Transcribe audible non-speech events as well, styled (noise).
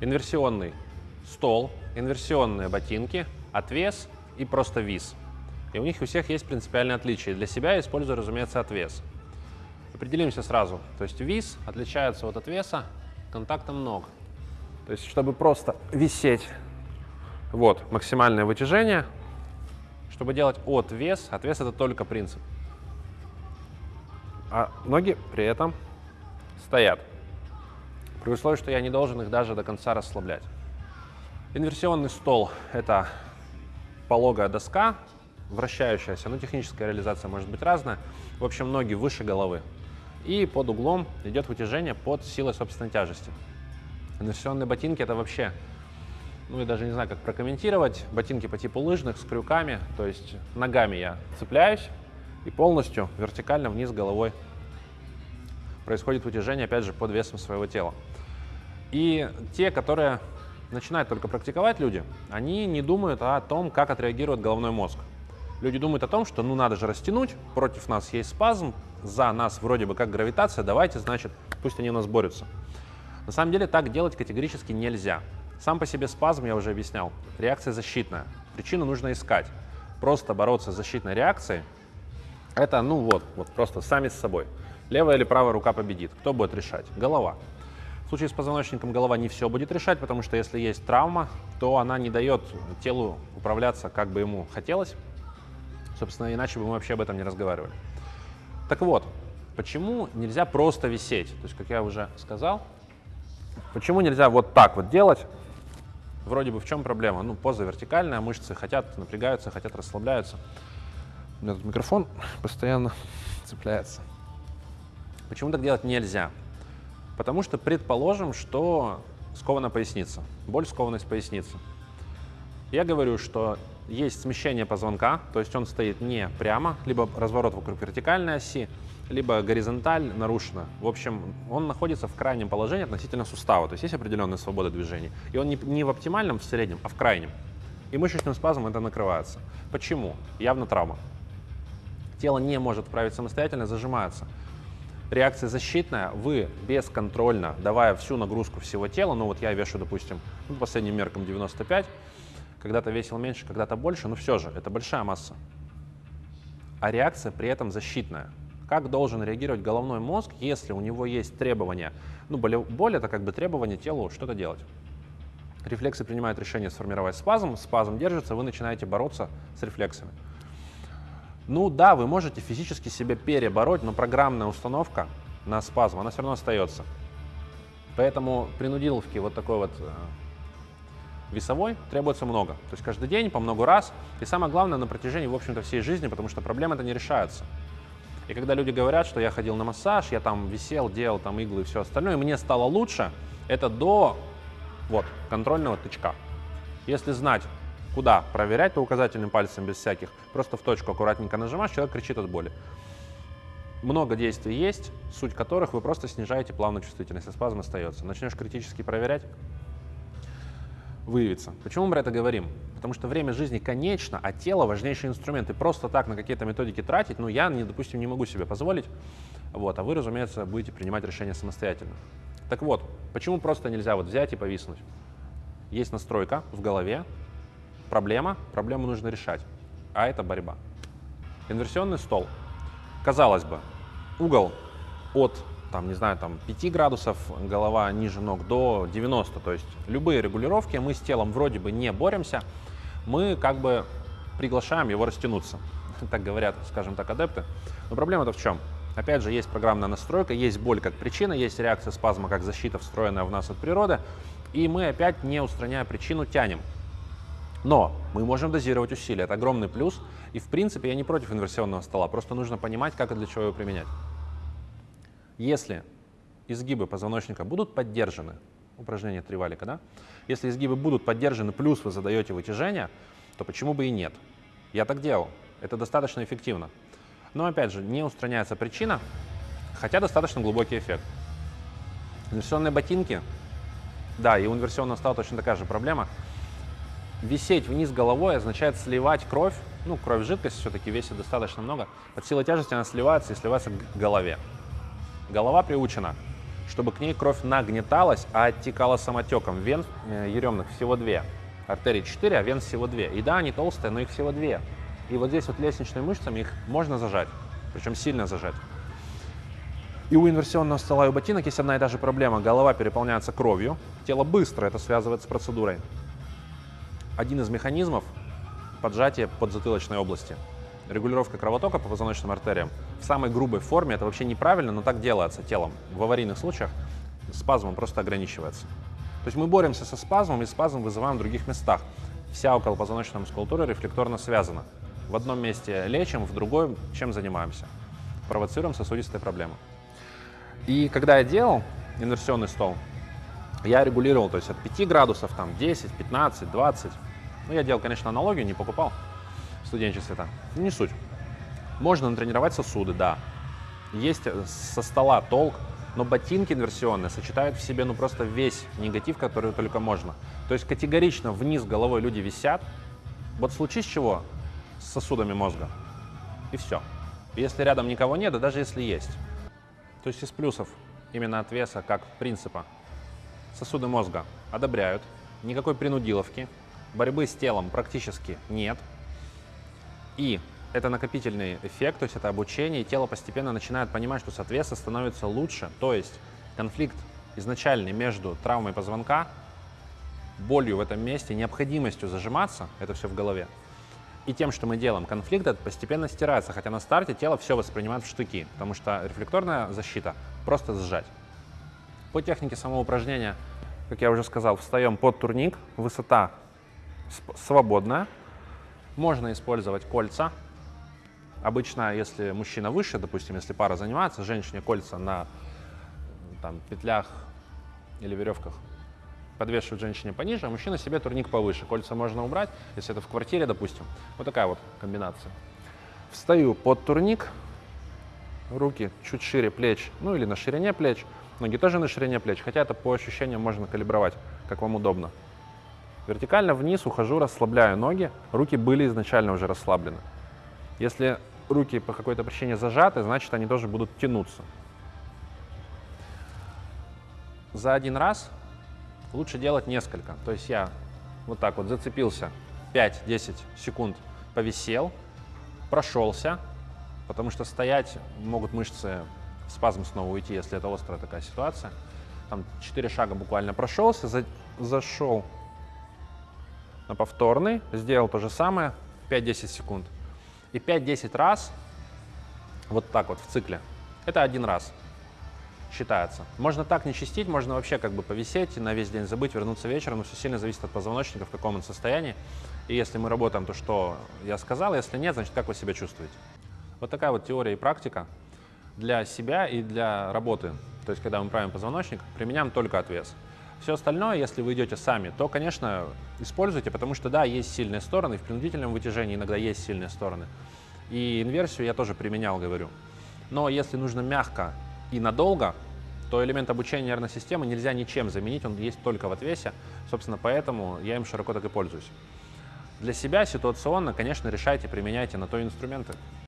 инверсионный стол, инверсионные ботинки, отвес и просто вис. И у них у всех есть принципиальные отличия. Для себя я использую, разумеется, отвес. Определимся сразу. То есть вис отличается от отвеса контактом ног. То есть, чтобы просто висеть, вот, максимальное вытяжение, чтобы делать от вес, отвес это только принцип. А ноги при этом стоят. При условии, что я не должен их даже до конца расслаблять. Инверсионный стол – это пологая доска, вращающаяся, но техническая реализация может быть разная. В общем, ноги выше головы. И под углом идет вытяжение под силой собственной тяжести. Инверсионные ботинки – это вообще, ну я даже не знаю, как прокомментировать. Ботинки по типу лыжных с крюками, то есть ногами я цепляюсь и полностью вертикально вниз головой происходит вытяжение, опять же, под весом своего тела. И те, которые начинают только практиковать люди, они не думают о том, как отреагирует головной мозг. Люди думают о том, что ну надо же растянуть, против нас есть спазм, за нас вроде бы как гравитация, давайте, значит, пусть они у нас борются. На самом деле так делать категорически нельзя. Сам по себе спазм, я уже объяснял, реакция защитная. Причину нужно искать. Просто бороться с защитной реакцией, это, ну вот, вот просто сами с собой. Левая или правая рука победит. Кто будет решать? Голова. В случае с позвоночником голова не все будет решать, потому что если есть травма, то она не дает телу управляться, как бы ему хотелось. Собственно, иначе бы мы вообще об этом не разговаривали. Так вот, почему нельзя просто висеть? То есть, как я уже сказал, почему нельзя вот так вот делать? Вроде бы в чем проблема? Ну, поза вертикальная, мышцы хотят, напрягаются, хотят, расслабляются. У меня тут микрофон (laughs) постоянно цепляется. Почему так делать нельзя? Потому что предположим, что скована поясница, боль скованность поясницы. Я говорю, что есть смещение позвонка, то есть он стоит не прямо, либо разворот вокруг вертикальной оси, либо горизонталь нарушена. В общем, он находится в крайнем положении относительно сустава, то есть есть определенная свобода движений. И он не, не в оптимальном, в среднем, а в крайнем. И мышечным спазмом это накрывается. Почему? Явно травма. Тело не может вправить самостоятельно, зажимается реакция защитная, вы бесконтрольно, давая всю нагрузку всего тела, ну вот я вешу, допустим, ну, последним меркам 95, когда-то весил меньше, когда-то больше, но все же, это большая масса. А реакция при этом защитная. Как должен реагировать головной мозг, если у него есть требования? Ну, боль, боль это как бы требование телу что-то делать. Рефлексы принимают решение сформировать спазм, спазм держится, вы начинаете бороться с рефлексами. Ну да, вы можете физически себя перебороть, но программная установка на спазм, она все равно остается. Поэтому принудиловки вот такой вот э, весовой требуется много. То есть каждый день, по много раз. И самое главное, на протяжении, в общем-то, всей жизни, потому что проблемы это не решаются. И когда люди говорят, что я ходил на массаж, я там висел, делал там иглы и все остальное, и мне стало лучше, это до вот, контрольного тычка. Если знать, Куда? Проверять то указательным пальцем без всяких. Просто в точку аккуратненько нажимаешь, человек кричит от боли. Много действий есть, суть которых вы просто снижаете плавную чувствительность, а спазм остается. Начнешь критически проверять, выявится. Почему мы про это говорим? Потому что время жизни конечно, а тело важнейший инструмент. И просто так на какие-то методики тратить, ну, я, допустим, не могу себе позволить. Вот, а вы, разумеется, будете принимать решения самостоятельно. Так вот, почему просто нельзя вот взять и повиснуть? Есть настройка в голове, проблема, проблему нужно решать, а это борьба. Инверсионный стол. Казалось бы, угол от там, не знаю, там 5 градусов, голова ниже ног до 90, то есть любые регулировки, мы с телом вроде бы не боремся, мы как бы приглашаем его растянуться, (laughs) так говорят, скажем так, адепты. Но проблема-то в чем? Опять же, есть программная настройка, есть боль как причина, есть реакция спазма как защита, встроенная в нас от природы, и мы опять, не устраняя причину, тянем. Но мы можем дозировать усилия, это огромный плюс. И в принципе я не против инверсионного стола, просто нужно понимать, как и для чего его применять. Если изгибы позвоночника будут поддержаны, упражнение тривалика, да? Если изгибы будут поддержаны, плюс вы задаете вытяжение, то почему бы и нет? Я так делал, это достаточно эффективно. Но опять же, не устраняется причина, хотя достаточно глубокий эффект. Инверсионные ботинки, да, и у инверсионного стола точно такая же проблема – Висеть вниз головой означает сливать кровь, ну, кровь жидкость все-таки весит достаточно много. От силы тяжести она сливается и сливается к голове. Голова приучена чтобы к ней кровь нагнеталась, а оттекала самотеком. Вен э, еремных всего две. Артерий 4, а вен всего две. И да, они толстые, но их всего две. И вот здесь вот лестничными мышцами их можно зажать, причем сильно зажать. И у инверсионного стола и у ботинок есть одна и та же проблема. Голова переполняется кровью, тело быстро это связывает с процедурой. Один из механизмов – поджатие подзатылочной области. Регулировка кровотока по позвоночным артериям в самой грубой форме это вообще неправильно, но так делается телом. В аварийных случаях спазмом просто ограничивается. То есть мы боремся со спазмом и спазм вызываем в других местах. Вся околопозвоночная мускулатура рефлекторно связана. В одном месте лечим, в другом чем занимаемся. Провоцируем сосудистые проблемы. И когда я делал инверсионный стол, я регулировал, то есть от 5 градусов, там 10, 15, 20. Ну, я делал, конечно, аналогию, не покупал в студенчестве там. Ну, не суть. Можно натренировать сосуды, да. Есть э, со стола толк, но ботинки инверсионные сочетают в себе ну просто весь негатив, который только можно. То есть категорично вниз головой люди висят. Вот случись чего с сосудами мозга, и все. Если рядом никого нет, да даже если есть, то есть из плюсов именно от веса как принципа сосуды мозга одобряют, никакой принудиловки, борьбы с телом практически нет. И это накопительный эффект, то есть это обучение, и тело постепенно начинает понимать, что с от веса становится лучше. То есть конфликт изначальный между травмой позвонка, болью в этом месте, необходимостью зажиматься, это все в голове, и тем, что мы делаем, конфликт этот постепенно стирается, хотя на старте тело все воспринимает в штыки, потому что рефлекторная защита просто сжать. По технике самого упражнения, как я уже сказал, встаем под турник, высота свободная, можно использовать кольца. Обычно, если мужчина выше, допустим, если пара занимается, женщине кольца на там, петлях или веревках подвешивают женщине пониже, а мужчина себе турник повыше. Кольца можно убрать, если это в квартире, допустим. Вот такая вот комбинация. Встаю под турник, руки чуть шире плеч, ну или на ширине плеч, ноги тоже на ширине плеч, хотя это по ощущениям можно калибровать, как вам удобно. Вертикально вниз ухожу, расслабляю ноги, руки были изначально уже расслаблены. Если руки по какой-то причине зажаты, значит они тоже будут тянуться. За один раз лучше делать несколько. То есть я вот так вот зацепился, 5-10 секунд повисел, прошелся, потому что стоять могут мышцы спазм снова уйти, если это острая такая ситуация. Там 4 шага буквально прошелся, за, зашел на повторный, сделал то же самое, 5-10 секунд. И 5-10 раз, вот так вот в цикле, это один раз считается. Можно так не чистить, можно вообще как бы повисеть, на весь день забыть, вернуться вечером, но все сильно зависит от позвоночника, в каком он состоянии. И если мы работаем, то что я сказал, если нет, значит, как вы себя чувствуете. Вот такая вот теория и практика для себя и для работы. То есть, когда мы правим позвоночник, применяем только отвес. Все остальное, если вы идете сами, то, конечно, используйте, потому что, да, есть сильные стороны, в принудительном вытяжении иногда есть сильные стороны. И инверсию я тоже применял, говорю. Но если нужно мягко и надолго, то элемент обучения нервной системы нельзя ничем заменить, он есть только в отвесе. Собственно, поэтому я им широко так и пользуюсь. Для себя ситуационно, конечно, решайте, применяйте на то инструменты.